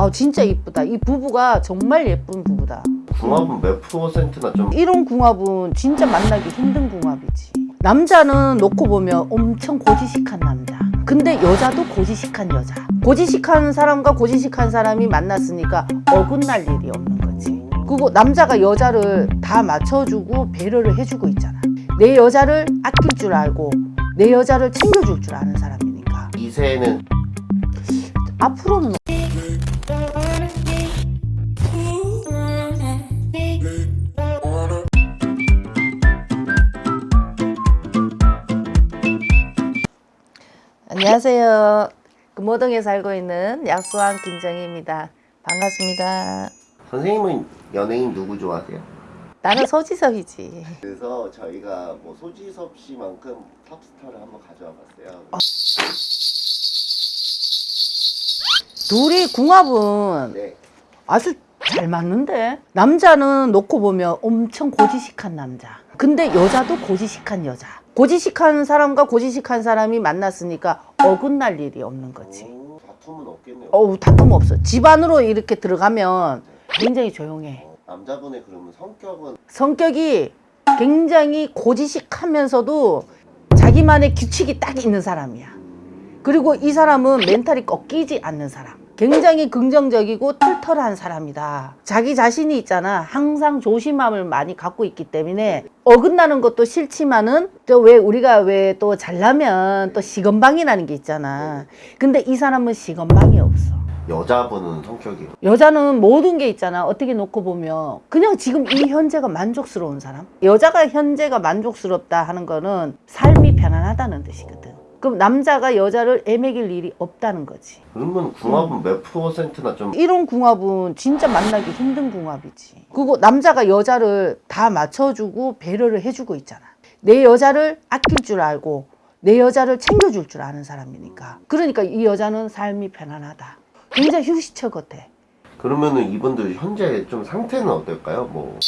아 진짜 이쁘다. 이 부부가 정말 예쁜 부부다. 궁합은 몇 퍼센트나 좀 이런 궁합은 진짜 만나기 힘든 궁합이지. 남자는 놓고 보면 엄청 고지식한 남자. 근데 여자도 고지식한 여자. 고지식한 사람과 고지식한 사람이 만났으니까 어긋날 일이 없는 거지. 그리고 남자가 여자를 다 맞춰주고 배려를 해주고 있잖아. 내 여자를 아낄 줄 알고 내 여자를 챙겨줄 줄 아는 사람이니까. 이세는 앞으로는 안녕하세요. 금호동에 살고 있는 약수왕 김정희입니다. 반갑습니다. 선생님은 연예인 누구 좋아하세요? 나는 소지섭이지. 그래서 저희가 뭐 소지섭 씨만큼 탑스타를 한번 가져와 봤어요. 둘이 궁합은 네. 아주 잘 맞는데? 남자는 놓고 보면 엄청 고지식한 남자. 근데 여자도 고지식한 여자. 고지식한 사람과 고지식한 사람이 만났으니까 어긋날 일이 없는 거지. 오, 다툼은 없겠네요. 어우 다툼 없어. 집안으로 이렇게 들어가면 굉장히 조용해. 어, 남자분의 그러면 성격은? 성격이 굉장히 고지식하면서도 자기만의 규칙이 딱 있는 사람이야. 그리고 이 사람은 멘탈이 꺾이지 않는 사람. 굉장히 긍정적이고 털털한 사람이다. 자기 자신이 있잖아. 항상 조심함을 많이 갖고 있기 때문에 어긋나는 것도 싫지만은 또 왜 우리가 왜 또 잘나면 또 시건방이라는 게 있잖아. 근데 이 사람은 시건방이 없어. 여자분은 성격이 여자는 모든 게 있잖아. 어떻게 놓고 보면 그냥 지금 이 현재가 만족스러운 사람. 여자가 현재가 만족스럽다 하는 거는 삶이 편안하다는 뜻이거든. 그럼 남자가 여자를 애매길 일이 없다는 거지. 그러면 궁합은 몇 퍼센트나 좀 이런 궁합은 진짜 만나기 힘든 궁합이지. 그리고 남자가 여자를 다 맞춰주고 배려를 해주고 있잖아. 내 여자를 아낄 줄 알고 내 여자를 챙겨줄 줄 아는 사람이니까. 그러니까 이 여자는 삶이 편안하다. 굉장히 휴식처 같아. 그러면은 이분들 현재 좀 상태는 어떨까요? 뭐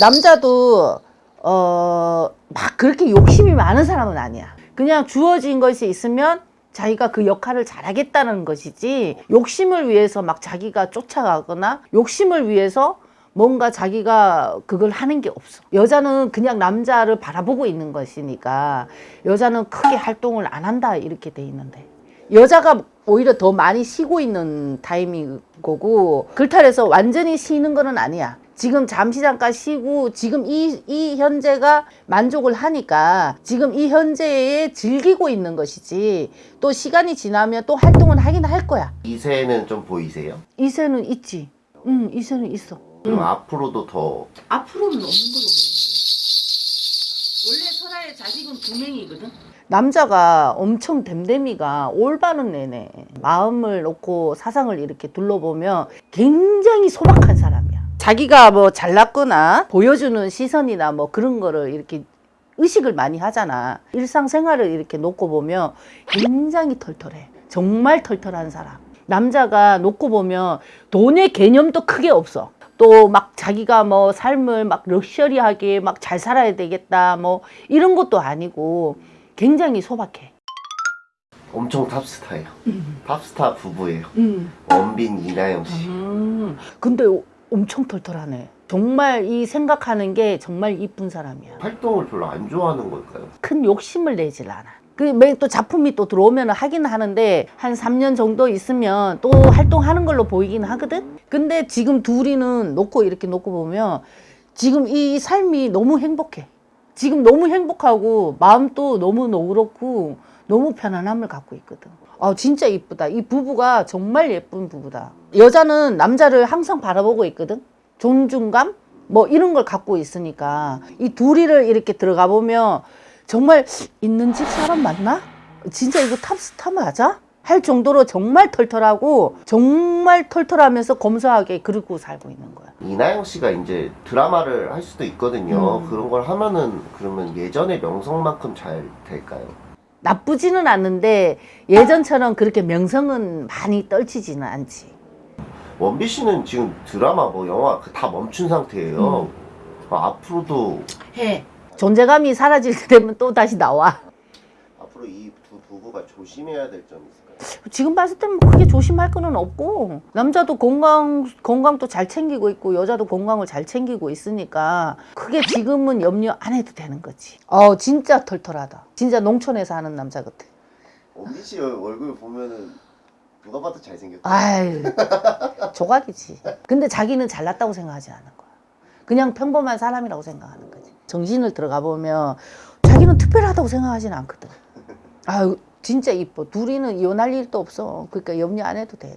남자도 어 막 그렇게 욕심이 많은 사람은 아니야. 그냥 주어진 것이 있으면 자기가 그 역할을 잘하겠다는 것이지 욕심을 위해서 막 자기가 쫓아가거나 욕심을 위해서 뭔가 자기가 그걸 하는 게 없어. 여자는 그냥 남자를 바라보고 있는 것이니까 여자는 크게 활동을 안 한다 이렇게 돼 있는데 여자가 오히려 더 많이 쉬고 있는 타이밍 거고 글탈에서 완전히 쉬는 거는 아니야. 지금 잠시 잠깐 쉬고 지금 이, 이 현재가 만족을 하니까 지금 이 현재에 즐기고 있는 것이지 또 시간이 지나면 또 활동은 하긴 할 거야. 이세는 좀 보이세요? 이세는 있지. 응, 이세는 있어. 그럼 앞으로도 더 앞으로는 없는 걸로 보이는데. 원래 설아의 자식은 두 명이거든. 남자가 엄청 댐댐이가 올바른 내내 마음을 놓고 사상을 이렇게 둘러보면 굉장히 소박한 사람이야. 자기가 뭐 잘났거나 보여주는 시선이나 뭐 그런 거를 이렇게 의식을 많이 하잖아. 일상생활을 이렇게 놓고 보면 굉장히 털털해. 정말 털털한 사람. 남자가 놓고 보면 돈의 개념도 크게 없어. 또 막 자기가 뭐 삶을 막 럭셔리하게 막 잘 살아야 되겠다 뭐 이런 것도 아니고 굉장히 소박해. 엄청 탑스타예요. 탑스타 부부예요. 음. 원빈 이나영 씨. 음. 근데 엄청 털털하네. 정말 이 생각하는 게 정말 이쁜 사람이야. 활동을 별로 안 좋아하는 걸까요? 큰 욕심을 내질 않아. 그또 작품이 또 들어오면 하긴 하는데 한 3년 정도 있으면 또 활동하는 걸로 보이긴 하거든. 근데 지금 둘이는 놓고 이렇게 놓고 보면 지금 이 삶이 너무 행복해. 지금 너무 행복하고 마음도 너무 너그럽고 너무 편안함을 갖고 있거든. 아 진짜 이쁘다. 이 부부가 정말 예쁜 부부다. 여자는 남자를 항상 바라보고 있거든. 존중감 뭐 이런 걸 갖고 있으니까 이 둘이를 이렇게 들어가 보면 정말 있는 집 사람 맞나? 진짜 이거 탑스타 맞아? 할 정도로 정말 털털하고 정말 털털하면서 검소하게 그러고 살고 있는 거야. 이나영 씨가 이제 드라마를 할 수도 있거든요. 음. 그런 걸 하면은 그러면 예전의 명성만큼 잘 될까요? 나쁘지는 않는데 예전처럼 그렇게 명성은 많이 떨치지는 않지. 원빈 씨는 지금 드라마 뭐 영화 그다 멈춘 상태예요. 어, 앞으로도 해. 존재감이 사라질 때 되면 또 다시 나와. 앞으로 이 두 부부가 조심해야 될 점이 있을까요? 지금 봤을 때는 뭐 크게 조심할 거는 없고 남자도 건강 건강도 잘 챙기고 있고 여자도 건강을 잘 챙기고 있으니까 크게 지금은 염려 안 해도 되는 거지. 어 진짜 털털하다. 진짜 농촌에서 하는 남자 같아. 원빈 씨 얼굴 보면은 누가 봐도 잘생겼다. 아유 조각이지. 근데 자기는 잘났다고 생각하지 않는 거야. 그냥 평범한 사람이라고 생각하는 거지. 정신을 들어가 보면 자기는 특별하다고 생각하지는 않거든. 아유 진짜 이뻐. 둘이는 이혼할 일도 없어. 그러니까 염려 안 해도 돼.